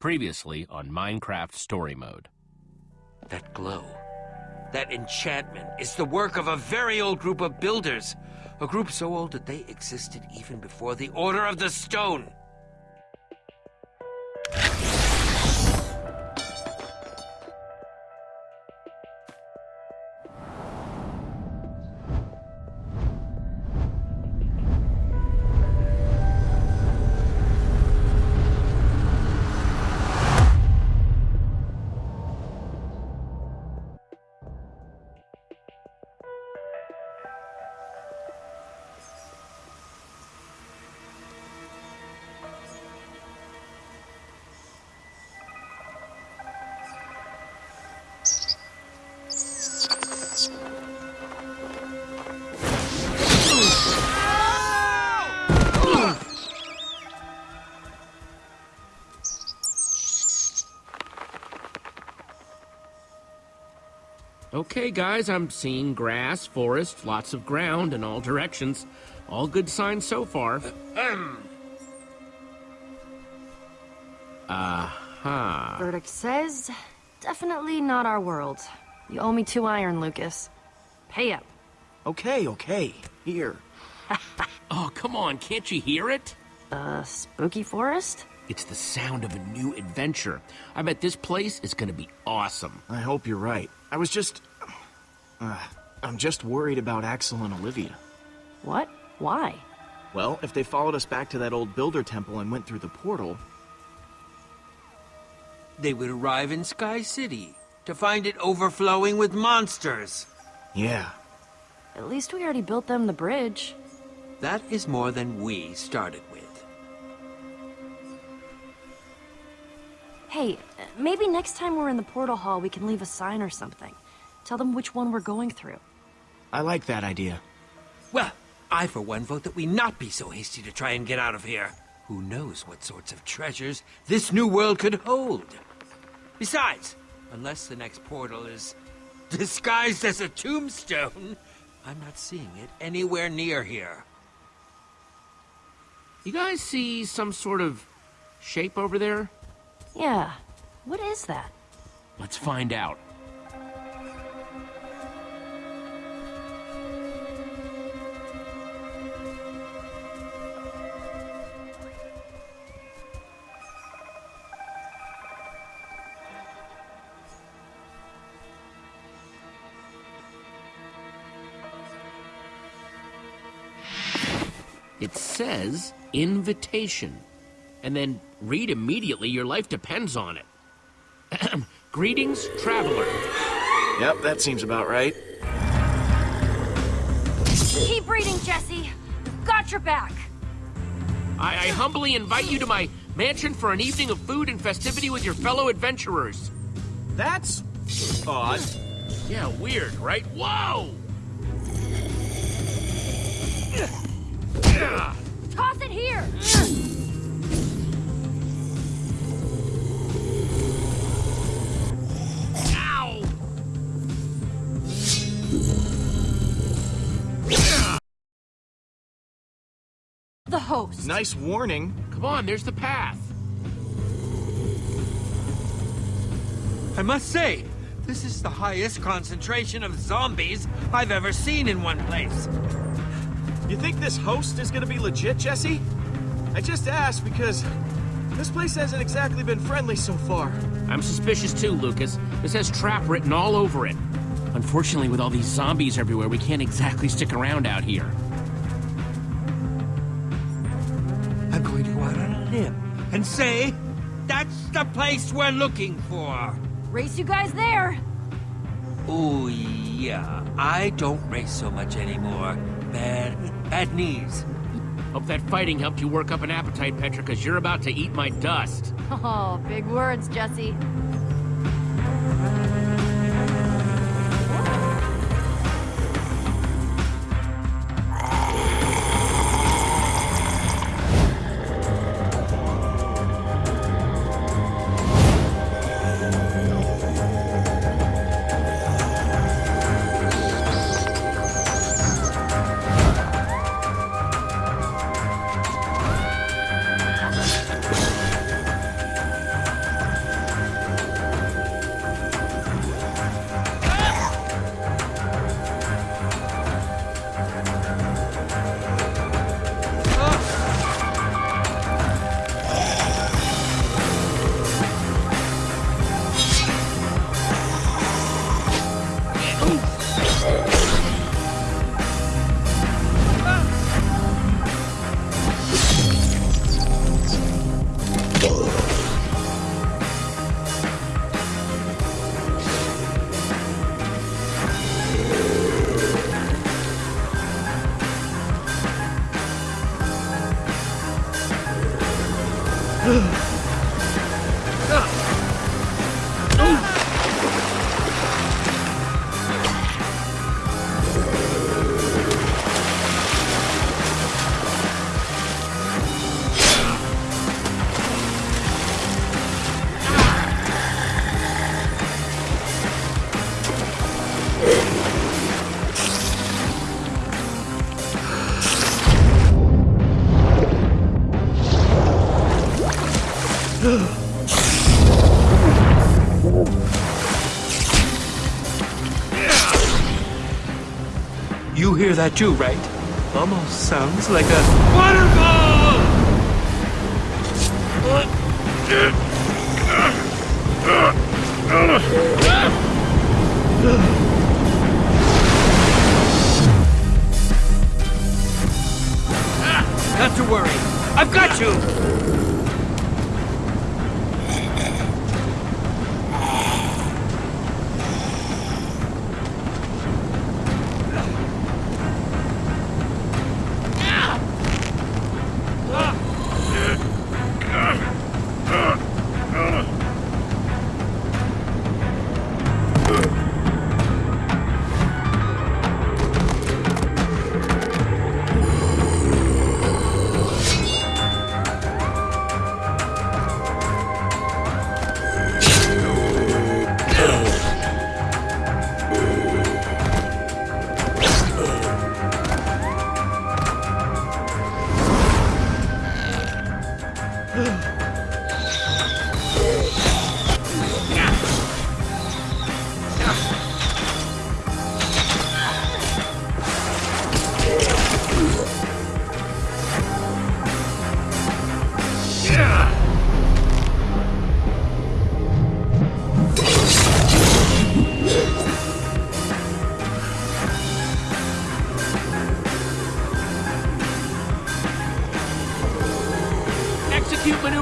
Previously on Minecraft Story Mode. That glow, that enchantment, is the work of a very old group of builders. A group so old that they existed even before the Order of the Stone. Okay, guys, I'm seeing grass, forest, lots of ground in all directions. All good signs so far. Aha. Verdict says, definitely not our world. You owe me two iron, Lucas. Pay up. Okay, okay. Here. Oh, come on, can't you hear it? Uh, spooky forest? It's the sound of a new adventure. I bet this place is gonna be awesome. I hope you're right. I was just... Uh, I'm just worried about Axel and Olivia. What? Why? Well, if they followed us back to that old builder temple and went through the portal... They would arrive in Sky City to find it overflowing with monsters. Yeah. At least we already built them the bridge. That is more than we started with. Hey, uh, maybe next time we're in the portal hall we can leave a sign or something. Tell them which one we're going through. I like that idea. Well, I for one vote that we not be so hasty to try and get out of here. Who knows what sorts of treasures this new world could hold? Besides, unless the next portal is disguised as a tombstone, I'm not seeing it anywhere near here. You guys see some sort of shape over there? Yeah. What is that? Let's find out. Says invitation. And then read immediately, your life depends on it. Greetings, traveler. Yep, that seems about right. Keep reading, Jesse. Got your back. I, I humbly invite you to my mansion for an evening of food and festivity with your fellow adventurers. That's... odd. Yeah, weird, right? Whoa! Toss it here! Ow! The host. Nice warning. Come on, there's the path. I must say, this is the highest concentration of zombies I've ever seen in one place. You think this host is gonna be legit, Jesse? I just asked because this place hasn't exactly been friendly so far. I'm suspicious too, Lucas. This has trap written all over it. Unfortunately, with all these zombies everywhere, we can't exactly stick around out here. I'm going to go out on a limb and say that's the place we're looking for. Race you guys there. Oh, yeah. I don't race so much anymore. Bad, bad knees. Hope that fighting helped you work up an appetite, Petra, because you're about to eat my dust. Oh, big words, Jesse. Hear right? Almost sounds like a waterfall! Not to worry. I've got you!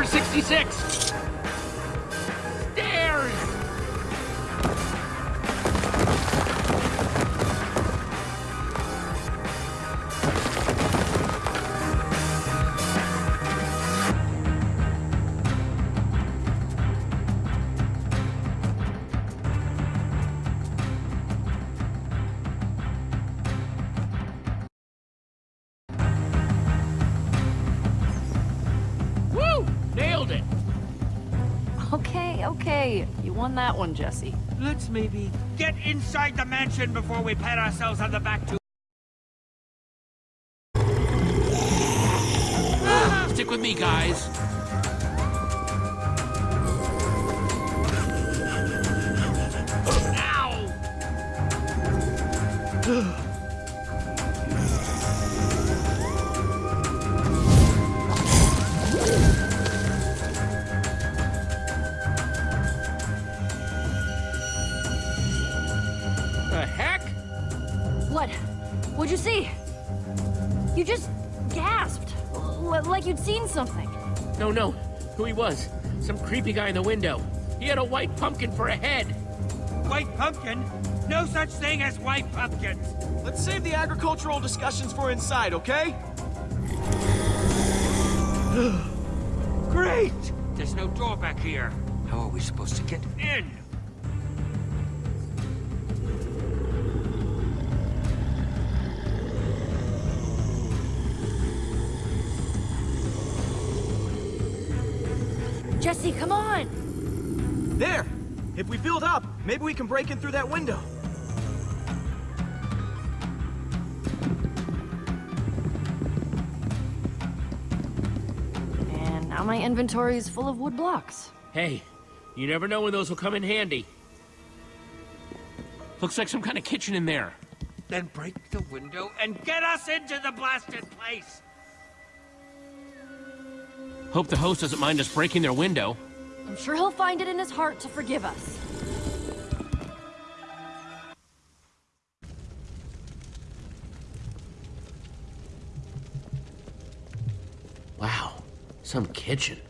Maneuver 66! Okay. You won that one, Jesse. Let's maybe get inside the mansion before we pat ourselves on the back too. Stick with me, guys. Ow! Something. No, no. Who he was? Some creepy guy in the window. He had a white pumpkin for a head. White pumpkin? No such thing as white pumpkins! Let's save the agricultural discussions for inside, okay? Great! There's no door back here. How are we supposed to get in? Jesse, come on! There! If we build up, maybe we can break in through that window. And now my inventory is full of wood blocks. Hey, you never know when those will come in handy. Looks like some kind of kitchen in there. Then break the window and get us into the blasted place! Hope the host doesn't mind us breaking their window. I'm sure he'll find it in his heart to forgive us. Wow, some kitchen.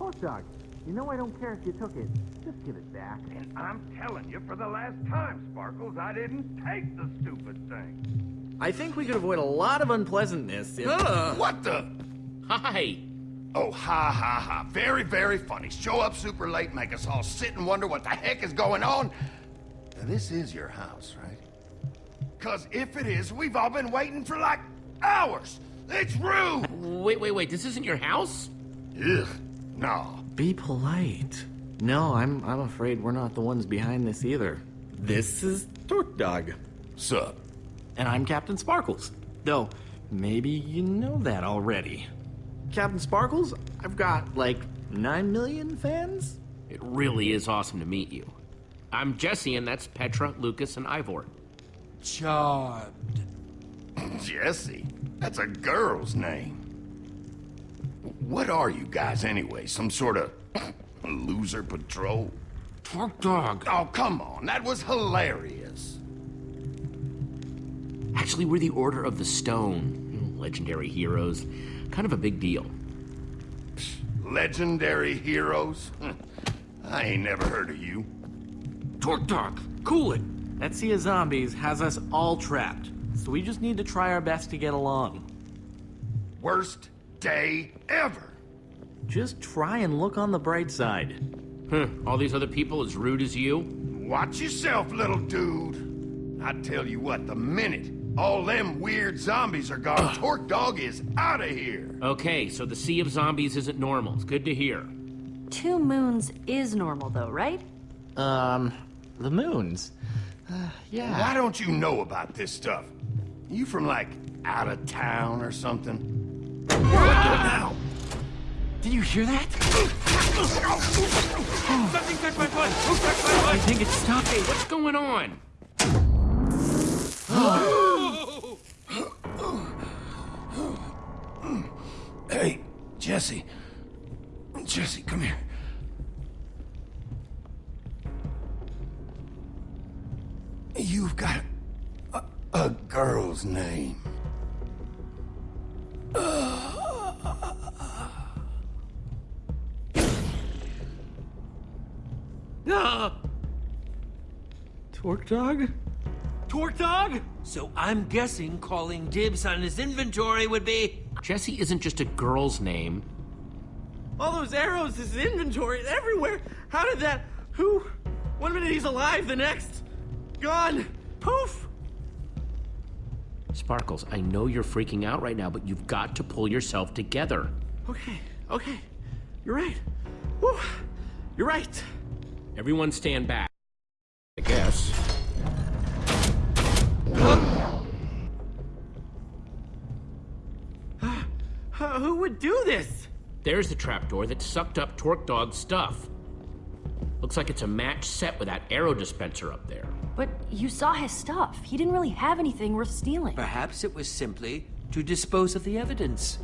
Hot dog, you know I don't care if you took it. Just give it back. And I'm telling you for the last time, Sparkles, I didn't take the stupid thing. I think we could avoid a lot of unpleasantness if... What the? Hi! Oh, ha ha ha. Very, very funny. Show up super late, make us all sit and wonder what the heck is going on. Now, this is your house, right? Because if it is, we've all been waiting for like hours. It's rude. Wait, wait, wait. This isn't your house? Ugh, no. Be polite. No, I'm I'm afraid we're not the ones behind this either. This is TorqueDawg. Sup? And I'm Captain Sparkles. Though, maybe you know that already. Captain Sparkles, I've got like 9 million fans? It really is awesome to meet you. I'm Jesse, and that's Petra, Lucas, and Ivor. Charmed. Jesse? That's a girl's name. What are you guys anyway? Some sort of loser patrol? TorqueDawg. Oh, come on. That was hilarious. Actually, we're the Order of the Stone. Legendary heroes. Kind of a big deal. Legendary heroes? I ain't never heard of you. TorqueDawg, cool it. That sea of zombies has us all trapped, so we just need to try our best to get along. Worst day ever. Just try and look on the bright side. Huh, all these other people as rude as you? Watch yourself, little dude. I tell you what, the minute all them weird zombies are gone, TorqueDawg is out of here. Okay, so the Sea of Zombies isn't normal. It's good to hear. Two moons is normal, though, right? Um, the moons. Uh, yeah. Why don't you know about this stuff? You from like out of town or something? Did you hear that? Something touched my foot! Who touched my foot? I think it's stopping. What's going on? Hey, Jesse. Jesse, come here. You've got a, a girl's name. TorqueDawg? Torque Dog? So I'm guessing calling dibs on his inventory would be... Jesse isn't just a girl's name. All those arrows, his inventory, everywhere. How did that? Who? One minute he's alive, the next, gone. Poof. Sparkles, I know you're freaking out right now, but you've got to pull yourself together. Okay, okay. You're right. Whew. You're right. Everyone stand back. I guess. Uh, who would do this? There's the trapdoor that sucked up TorqueDawg's stuff. Looks like it's a match set with that arrow dispenser up there. But you saw his stuff. He didn't really have anything worth stealing. Perhaps it was simply to dispose of the evidence.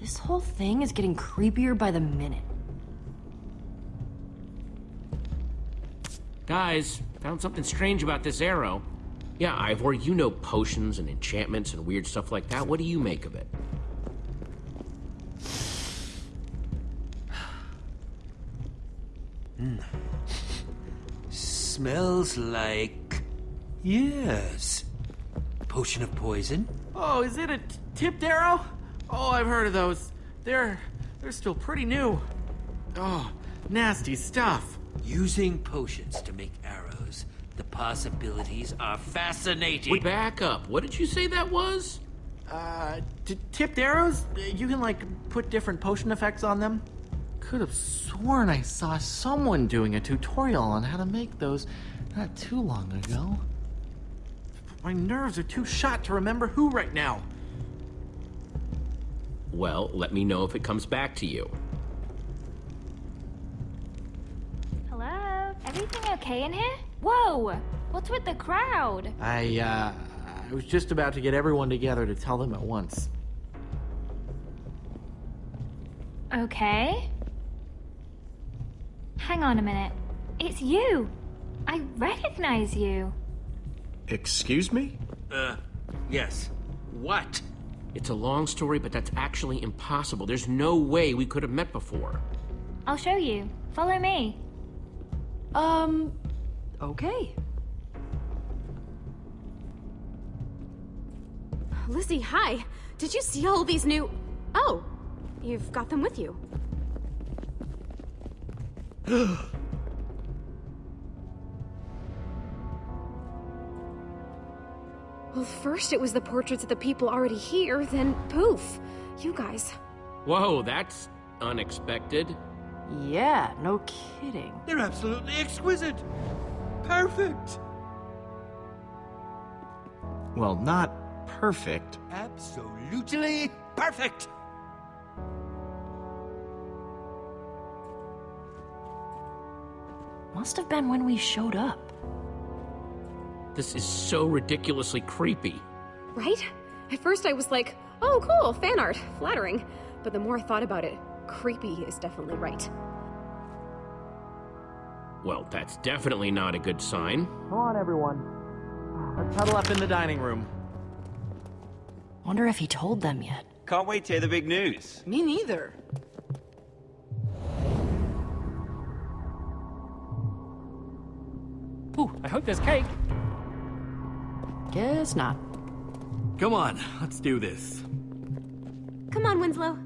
This whole thing is getting creepier by the minute. Guys, found something strange about this arrow. Yeah, Ivor, you know potions and enchantments and weird stuff like that. What do you make of it? Smells like... Yes. Potion of poison? Oh, is it a tipped arrow? Oh, I've heard of those. They're they're still pretty new. Oh, nasty stuff. Using potions to make arrows. The possibilities are fascinating. Wait, back up. What did you say that was? Uh, t- tipped arrows? You can like put different potion effects on them. Could have sworn I saw someone doing a tutorial on how to make those not too long ago. My nerves are too shot to remember who right now. Well, let me know if it comes back to you. Hello? Everything okay in here? Whoa! What's with the crowd? I, uh, I was just about to get everyone together to tell them at once. Okay. Hang on a minute. It's you! I recognize you. Excuse me? Uh, yes. What? It's a long story, but that's actually impossible. There's no way we could have met before. I'll show you. Follow me. Um, okay. Lizzie, hi. Did you see all these new... Oh, you've got them with you. well, first it was the portraits of the people already here, then poof, you guys. Whoa, that's unexpected. Yeah, no kidding. They're absolutely exquisite. Perfect. Well, not perfect. Absolutely perfect. Must have been when we showed up. This is so ridiculously creepy. Right? At first I was like, oh cool, fan art, flattering. But the more I thought about it, creepy is definitely right. Well, that's definitely not a good sign. Come on, everyone. Let's huddle up in the dining room. Wonder if he told them yet. Can't wait to hear the big news. Me neither. Ooh, I hope there's cake. Guess not. Come on, let's do this. Come on, Winslow.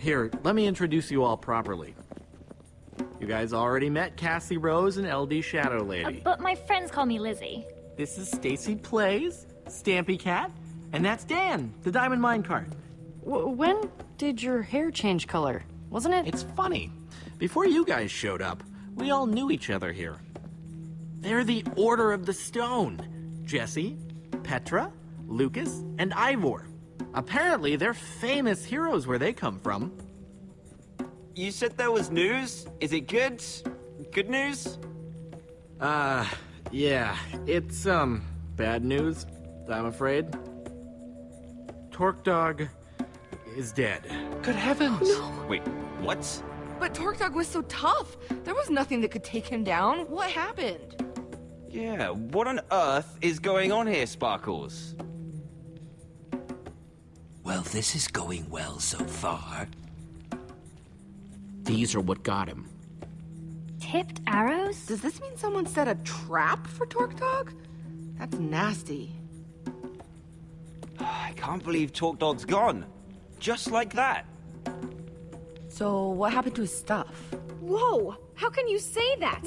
Here, let me introduce you all properly. You guys already met Cassie Rose and LD Shadow Uh, Lady. but my friends call me Lizzie. This is Stacy Plays, Stampy Cat, and that's Dan, the Diamond Minecart. W when did your hair change color? Wasn't it? It's funny. Before you guys showed up, we all knew each other here. They're the Order of the Stone. Jesse, Petra, Lucas, and Ivor. Apparently, they're famous heroes where they come from. You said there was news? Is it good? Good news? Uh, yeah, it's, um, bad news, I'm afraid. TorqueDawg is dead. Good heavens. No. Wait, what? But TorqueDawg was so tough. There was nothing that could take him down. What happened? Yeah, what on earth is going on here, Sparkles? Well, this is going well so far. These are what got him. Tipped arrows? Does this mean someone set a trap for TorqueDawg? That's nasty. I can't believe TorqueDawg's gone. Just like that. So, what happened to his stuff? Whoa! How can you say that?